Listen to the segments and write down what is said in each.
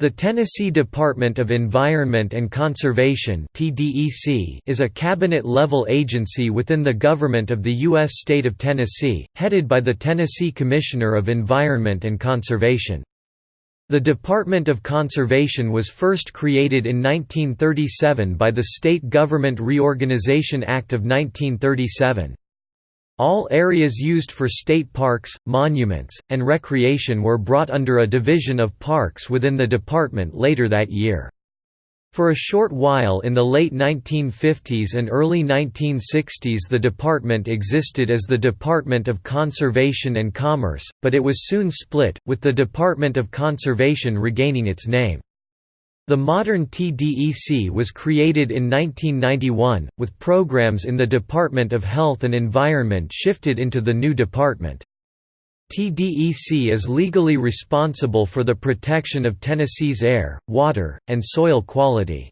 The Tennessee Department of Environment and Conservation is a cabinet-level agency within the government of the U.S. state of Tennessee, headed by the Tennessee Commissioner of Environment and Conservation. The Department of Conservation was first created in 1937 by the State Government Reorganization Act of 1937. All areas used for state parks, monuments, and recreation were brought under a division of parks within the department later that year. For a short while in the late 1950s and early 1960s the department existed as the Department of Conservation and Commerce, but it was soon split, with the Department of Conservation regaining its name. The modern TDEC was created in 1991, with programs in the Department of Health and Environment shifted into the new department. TDEC is legally responsible for the protection of Tennessee's air, water, and soil quality.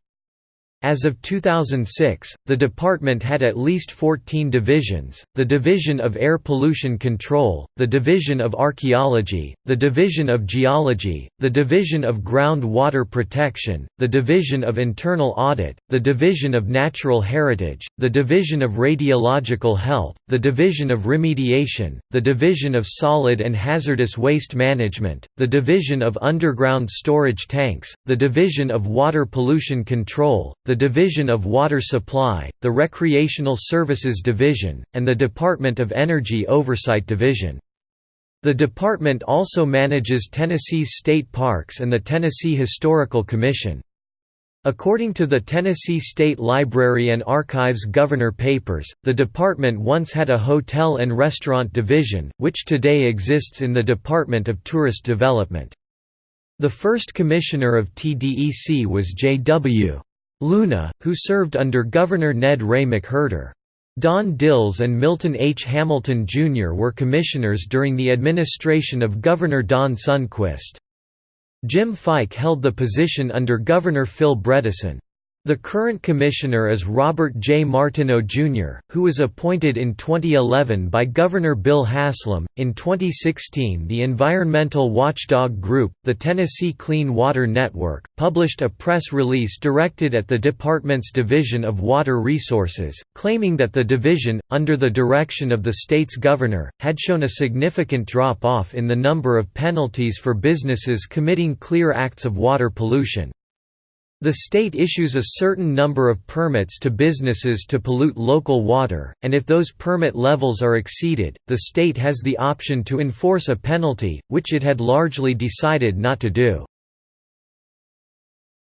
As of 2006, the department had at least 14 divisions, the Division of Air Pollution Control, the Division of Archaeology, the Division of Geology, the Division of Groundwater Protection, the Division of Internal Audit, the Division of Natural Heritage, the Division of Radiological Health, the Division of Remediation, the Division of Solid and Hazardous Waste Management, the Division of Underground Storage Tanks, the Division of Water Pollution Control, the Division of Water Supply, the Recreational Services Division, and the Department of Energy Oversight Division. The department also manages Tennessee's state parks and the Tennessee Historical Commission. According to the Tennessee State Library and Archives Governor Papers, the department once had a hotel and restaurant division, which today exists in the Department of Tourist Development. The first commissioner of TDEC was J.W. Luna, who served under Governor Ned Ray McWherter. Don Dills and Milton H. Hamilton, Jr. were commissioners during the administration of Governor Don Sundquist. Jim Fyke held the position under Governor Phil Bredesen. The current commissioner is Robert J. Martineau, Jr., who was appointed in 2011 by Governor Bill Haslam. In 2016, the environmental watchdog group, the Tennessee Clean Water Network, published a press release directed at the department's Division of Water Resources, claiming that the division, under the direction of the state's governor, had shown a significant drop off in the number of penalties for businesses committing clear acts of water pollution. The state issues a certain number of permits to businesses to pollute local water, and if those permit levels are exceeded, the state has the option to enforce a penalty, which it had largely decided not to do.